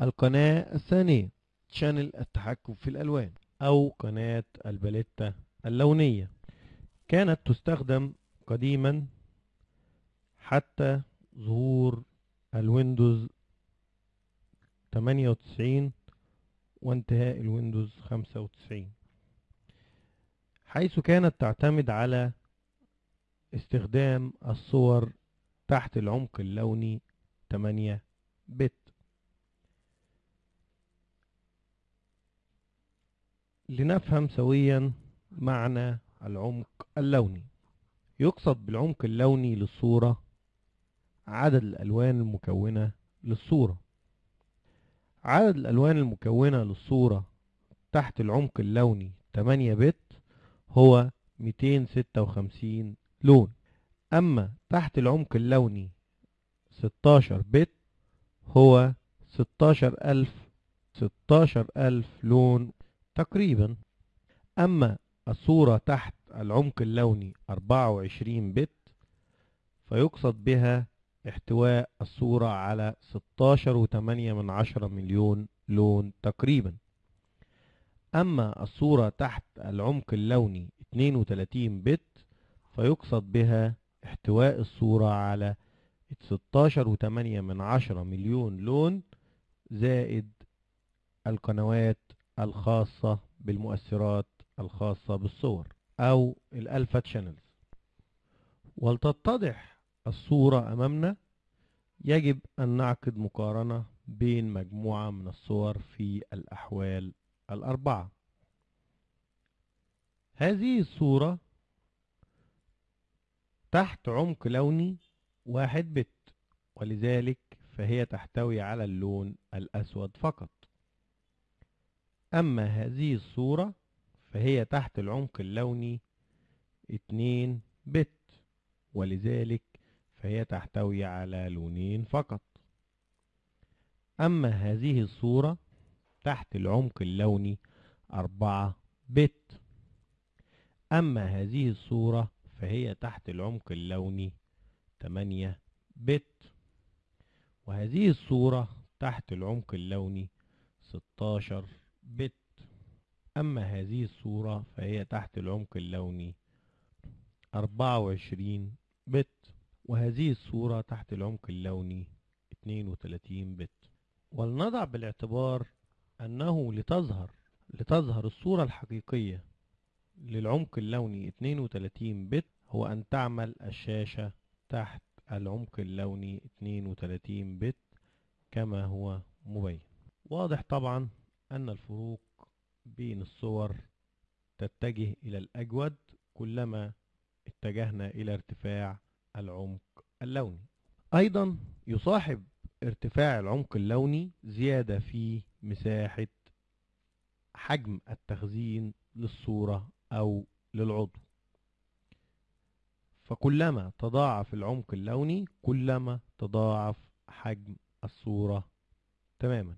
القناة الثانية channel التحكم في الألوان أو قناة الباليتا اللونية. كانت تستخدم قديما حتى ظهور الويندوز 98 وانتهاء الويندوز 95 حيث كانت تعتمد على استخدام الصور تحت العمق اللوني 8 بت. لنفهم سويا معنى العمق اللوني. يقصد بالعمق اللوني للصورة عدد الألوان المكونة للصورة. عدد الألوان المكونة للصورة تحت العمق اللوني 8 بت هو 256 لون. أما تحت العمق اللوني 16 بت هو 16000 16000 لون تقريبا. أما الصورة تحت العمق اللوني 24 بت فيقصد بها احتواء الصورة على 16.8 من عشرة مليون لون تقريبا. أما الصورة تحت العمق اللوني 32 بت فيقصد بها احتواء الصورة على 16.8 من عشرة مليون لون زائد القنوات الخاصة بالمؤثرات الخاصة بالصور أو الألفا تشانلز ولتتضح الصورة أمامنا يجب أن نعقد مقارنة بين مجموعة من الصور في الأحوال الأربعة. هذه الصورة تحت عمق لوني واحد بت ولذلك فهي تحتوي على اللون الأسود فقط. أما هذه الصورة فهي تحت العمق اللوني اتنين بت ولذلك فهي تحتوي على لونين فقط. أما هذه الصورة تحت العمق اللوني أربعة بت. أما هذه الصورة فهي تحت العمق اللوني تمانية بت. وهذه الصورة تحت العمق اللوني ستاشر بت. أما هذه الصورة فهي تحت العمق اللوني. أربعة وعشرين بت. وهذه الصورة تحت العمق اللوني. 32 بت. ولنضع بالاعتبار أنه لتظهر لتظهر الصورة الحقيقية للعمق اللوني 32 بت. هو أن تعمل الشاشة تحت العمق اللوني 32 بت كما هو مبين. واضح طبعا؟ أن الفروق بين الصور تتجه إلى الأجود كلما اتجهنا إلى ارتفاع العمق اللوني. أيضا يصاحب ارتفاع العمق اللوني زيادة في مساحة حجم التخزين للصورة أو للعضو. فكلما تضاعف العمق اللوني كلما تضاعف حجم الصورة تماما.